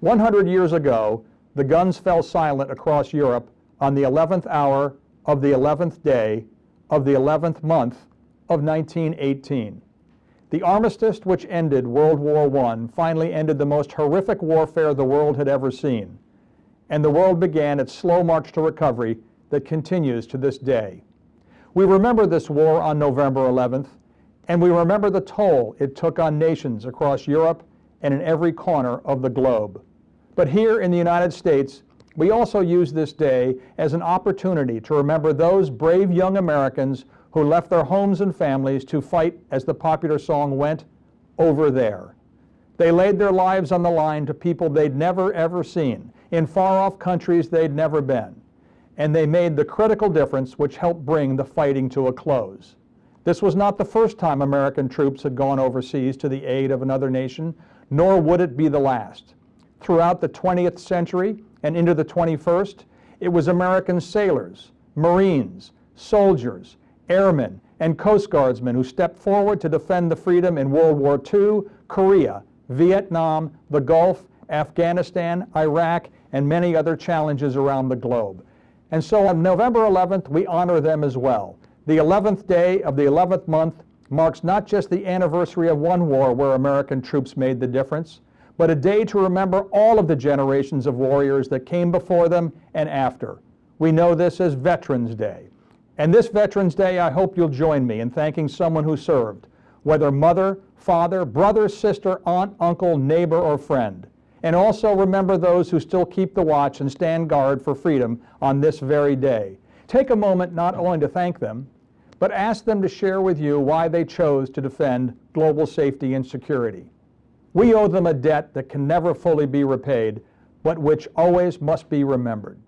100 years ago, the guns fell silent across Europe on the 11th hour of the 11th day of the 11th month of 1918. The armistice which ended World War I finally ended the most horrific warfare the world had ever seen, and the world began its slow march to recovery that continues to this day. We remember this war on November 11th, and we remember the toll it took on nations across Europe and in every corner of the globe. But here in the United States, we also use this day as an opportunity to remember those brave young Americans who left their homes and families to fight, as the popular song went, over there. They laid their lives on the line to people they'd never ever seen, in far-off countries they'd never been. And they made the critical difference which helped bring the fighting to a close. This was not the first time American troops had gone overseas to the aid of another nation, nor would it be the last. Throughout the 20th century and into the 21st, it was American sailors, Marines, soldiers, airmen, and Coast Guardsmen who stepped forward to defend the freedom in World War II, Korea, Vietnam, the Gulf, Afghanistan, Iraq, and many other challenges around the globe. And so on November 11th, we honor them as well. The 11th day of the 11th month marks not just the anniversary of one war where American troops made the difference, but a day to remember all of the generations of warriors that came before them and after. We know this as Veterans Day. And this Veterans Day, I hope you'll join me in thanking someone who served, whether mother, father, brother, sister, aunt, uncle, neighbor, or friend. And also remember those who still keep the watch and stand guard for freedom on this very day. Take a moment not only to thank them, but ask them to share with you why they chose to defend global safety and security. We owe them a debt that can never fully be repaid, but which always must be remembered.